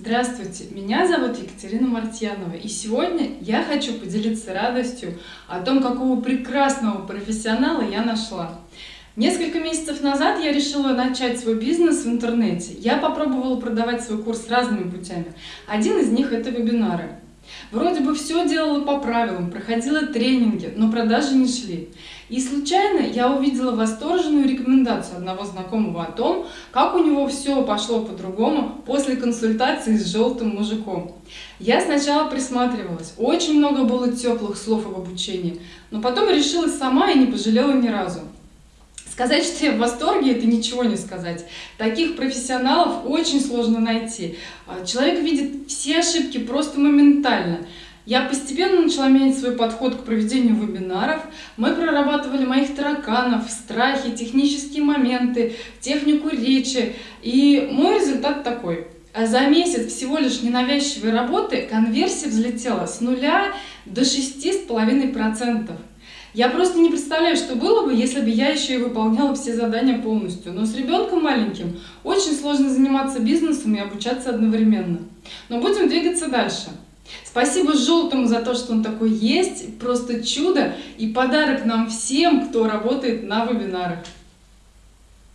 Здравствуйте, меня зовут Екатерина Мартьянова, и сегодня я хочу поделиться радостью о том, какого прекрасного профессионала я нашла. Несколько месяцев назад я решила начать свой бизнес в интернете. Я попробовала продавать свой курс разными путями. Один из них это вебинары. Вроде бы все делала по правилам, проходила тренинги, но продажи не шли. И случайно я увидела восторженную рекомендацию одного знакомого о том, как у него все пошло по-другому после консультации с желтым мужиком. Я сначала присматривалась, очень много было теплых слов об обучении, но потом решила сама и не пожалела ни разу. Сказать, что я в восторге, это ничего не сказать. Таких профессионалов очень сложно найти. А, человек видит все ошибки просто моментально. Я постепенно начала менять свой подход к проведению вебинаров. Мы прорабатывали моих тараканов, страхи, технические моменты, технику речи. И мой результат такой. А за месяц всего лишь ненавязчивой работы конверсия взлетела с нуля до 6,5%. Я просто не представляю, что было бы, если бы я еще и выполняла все задания полностью. Но с ребенком маленьким очень сложно заниматься бизнесом и обучаться одновременно. Но будем двигаться дальше. Спасибо Желтому за то, что он такой есть. Просто чудо и подарок нам всем, кто работает на вебинарах.